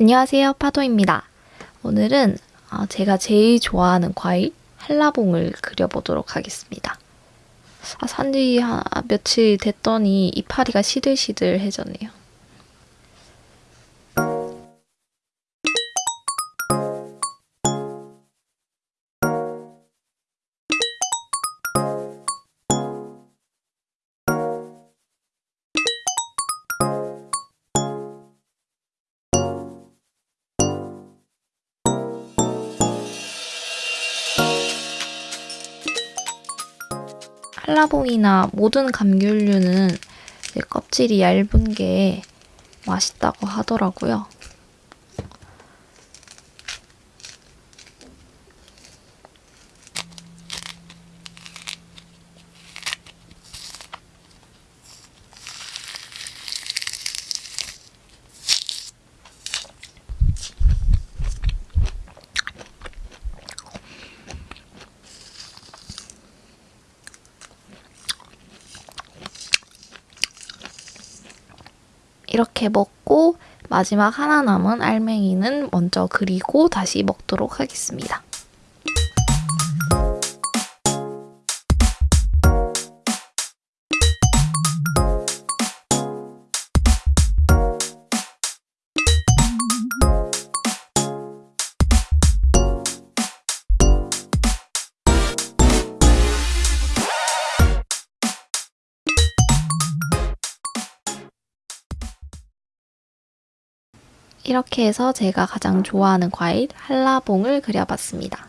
안녕하세요 파도입니다. 오늘은 어, 제가 제일 좋아하는 과일 한라봉을 그려보도록 하겠습니다. 아, 산지 한 며칠 됐더니 이파리가 시들시들해졌네요. 한라봉이나 모든 감귤류는 껍질이 얇은 게 맛있다고 하더라고요. 이렇게 먹고 마지막 하나 남은 알맹이는 먼저 그리고 다시 먹도록 하겠습니다. 이렇게 해서 제가 가장 좋아하는 과일 한라봉을 그려봤습니다.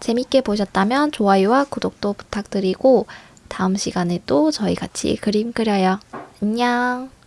재밌게 보셨다면 좋아요와 구독도 부탁드리고 다음 시간에 또 저희 같이 그림 그려요. 안녕!